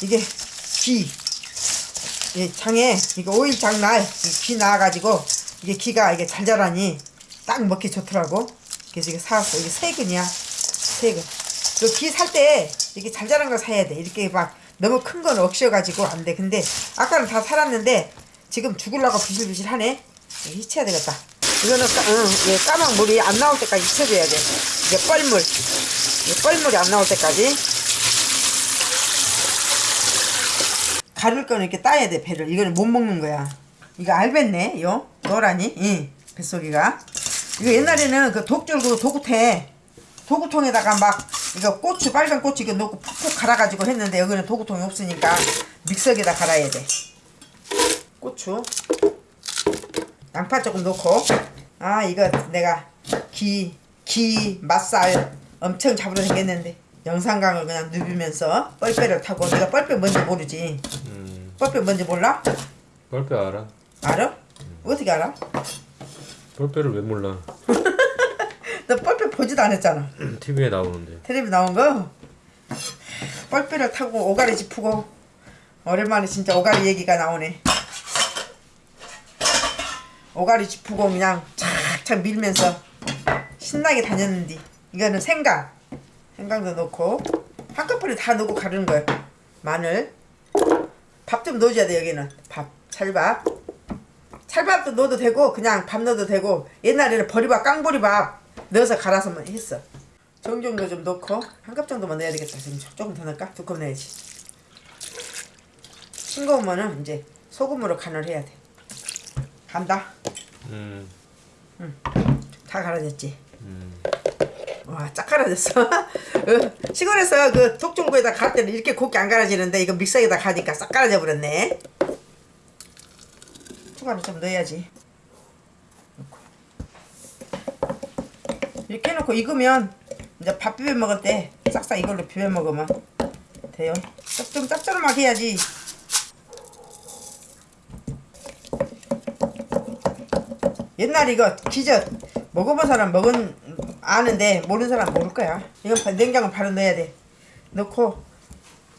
이게 기. 이 장에 이거 오일 장날 기 나와가지고 이게 기가 이게 잘 자라니 딱 먹기 좋더라고. 그래서 이거 사왔어. 이게 세 근이야. 세 근. 그기 살때 이렇게 잘 자란 거 사야 돼. 이렇게 막 너무 큰 건 억셔가지고 안 돼. 근데 아까는 다 살았는데 지금 죽으려고 비실비실하네. 히쳐야 되겠다. 이거는 까, 응, 이게 까만 물이 안 나올 때까지 히쳐줘야 돼. 이게 뻘물. 뻘물이 안 나올 때까지. 가를 거는 이렇게 따야 돼 배를. 이거는 못 먹는 거야. 이거 알겠네 요? 노라니? 이 뱃속이가. 이거 옛날에는 그 독줄고 도구태. 도구통에다가 막 이거 고추 빨간 고추 이거 넣고 푹푹 갈아가지고 했는데 여기는 도구통이 없으니까 믹서기에다 갈아야 돼. 고추. 양파 조금 넣고. 아 이거 내가 기, 기, 맛살 엄청 잡으러 생겼는데 영상강을 그냥 누비면서 뻘빼를 타고 내가 뻘빼 뭔지 모르지 음, 뻘빼 뭔지 몰라? 뻘빼 알아? 알아? 어떻게 알아? 뻘빼를 왜 몰라? 너 뻘빼 보지도 않았잖아 TV에 나오는데. 텔레비 나온 거 뻘빼를 타고 오가리 짚고 오랜만에 진짜 오가리 얘기가 나오네 오가리 짚고 그냥 착착 밀면서 신나게 다녔는데 이거는 생강 생강도 넣고 한꺼번에 다 넣고 가르는 거예요 마늘 밥 좀 넣어줘야 돼 여기는. 밥 찰밥. 찰밥도 넣어도 되고 그냥 밥 넣어도 되고 옛날에는 버리밥 깡보리밥 넣어서 갈아서만 했어. 정정도 좀 넣고 한 컵 정도만 넣어야 되겠다. 지금 조금 더 넣을까? 두 컵 넣어야지. 싱거우면은 이제 소금으로 간을 해야 돼. 간다. 음, 다 갈아졌지? 음. 와, 쫙 갈아졌어. 어, 시골에서 그 독종구에다 갈 때는 이렇게 곱게 안 갈아지는데 이거 믹서기에다 가니까 싹 갈아져 버렸네. 초과를 좀 넣어야지. 이렇게 해놓고 익으면 이제 밥 비벼 먹을 때 싹싹 이걸로 비벼 먹으면 돼요. 좀- 좀 짭조름하게 해야지. 옛날 이거 기저 먹어본 사람 먹은 아는데 모르는 사람 모를 거야. 이건 냉장고 바로 넣어야 돼. 넣고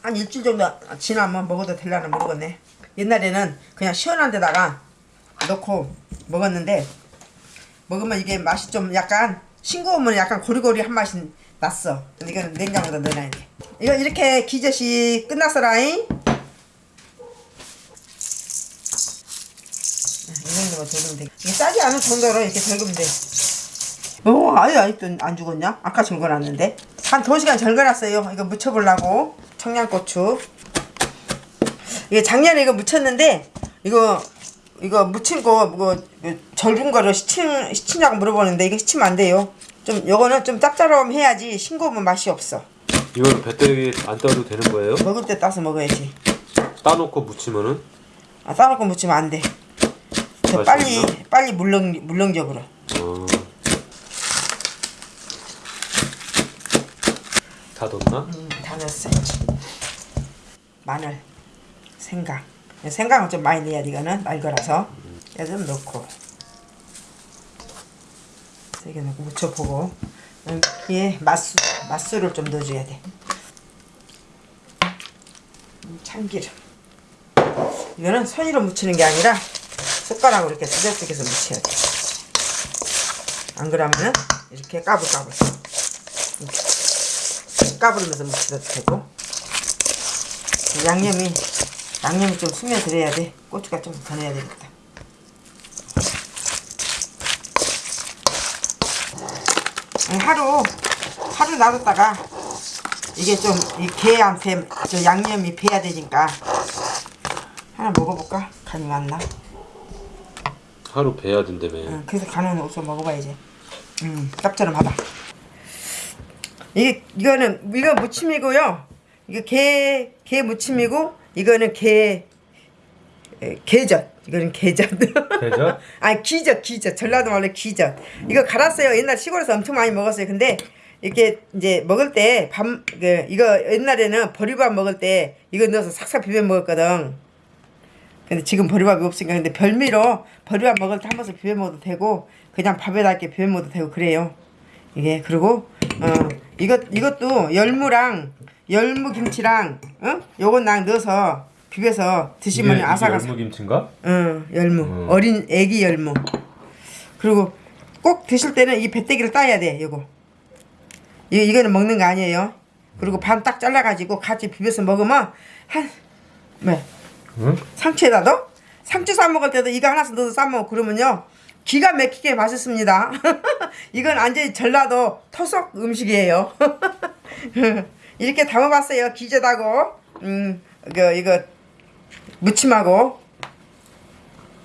한 일주일 정도 지나면 먹어도 될라나 모르겠네. 옛날에는 그냥 시원한 데다가 넣고 먹었는데 먹으면 이게 맛이 좀 약간 싱거우면 약간 고리고리한 맛이 났어. 이거는 냉장고에 넣어놔야 돼. 이거 이렇게 기저씨 끝났어라잉. 이 정도만 덜으면 돼. 이게 싸지 않은 정도로 이렇게 덜으면 돼. 어, 아예 아직도 안 죽었냐? 아까 절거놨는데. 한 2시간 절거놨어요. 이거 무쳐보려고. 청양고추. 이게 작년에 이거 무쳤는데, 이거, 이거 무친 거, 뭐, 절은 거를 시치, 시치냐고 물어보는데, 이거 시치면 안 돼요. 좀, 요거는 좀 짭짤하면 해야지 싱거우면 맛이 없어. 이거는 배터리 안 따도 되는 거예요? 먹을 때 따서 먹어야지. 따놓고 무치면은? 아, 따놓고 무치면 안 돼. 저 빨리, 빨리 물렁, 물렁적으로. 어. 다 넣나? 음, 다 넣었어야지. 마늘, 생강. 생강은 좀 많이 넣어야 돼, 이거는. 날 거라서. 얘좀 넣고. 세개 넣고 묻혀보고. 여기에 맛술, 맛술을 좀 넣어줘야 돼. 음, 참기름. 이거는 손으로 묻히는 게 아니라 숟가락으로 이렇게 두적두개서 묻혀야 돼. 안 그러면은 이렇게 까불까불. 까부르면서 묻혀도 되고 양념이 양념이 좀 스며들어야 돼 고추가 좀더 넣어야 되겠다 하루 하루 놔뒀다가 이게 좀이 개한테 저 양념이 배야 되니까 하나 먹어볼까? 간이 맞나? 하루 배야 된다며. 응, 그래서 간은 없어 먹어봐야지. 음, 짭짤하다. 이게 이거는 이거 무침이고요. 이거 게, 게 무침이고 이거는 게 에, 게젓. 이거는 게젓. 게젓? 아니 기젓 기젓. 전라도 말로 기젓. 이거 갈았어요. 옛날 시골에서 엄청 많이 먹었어요. 근데 이렇게 이제 먹을 때밥 그, 이거 옛날에는 보리밥 먹을 때 이거 넣어서 싹싹 비벼 먹었거든. 근데 지금 보리밥이 없으니까 근데 별미로 보리밥 먹을 때 한 번씩 비벼 먹어도 되고 그냥 밥에다 이렇게 비벼 먹어도 되고 그래요. 이게 그리고 어 이것 이것도 열무랑 열무 김치랑 어? 요건 랑 넣어서 비벼서 드시면 아삭아삭. 이게 열무 김치인가? 응, 열무. 음. 어린 애기 열무. 그리고 꼭 드실 때는 이 배때기를 따야 돼, 요거. 이, 이거는 먹는 거 아니에요. 그리고 반 딱 잘라가지고 같이 비벼서 먹으면 한, 뭐, 응? 상추에다 넣어? 상추 싸 먹을 때도 이거 하나씩 넣어서 싸 먹고 그러면요. 기가 막히게 맛있습니다. 이건 완전히 전라도 토속 음식이에요. 이렇게 담아봤어요. 기재다고. 음, 그, 이거, 무침하고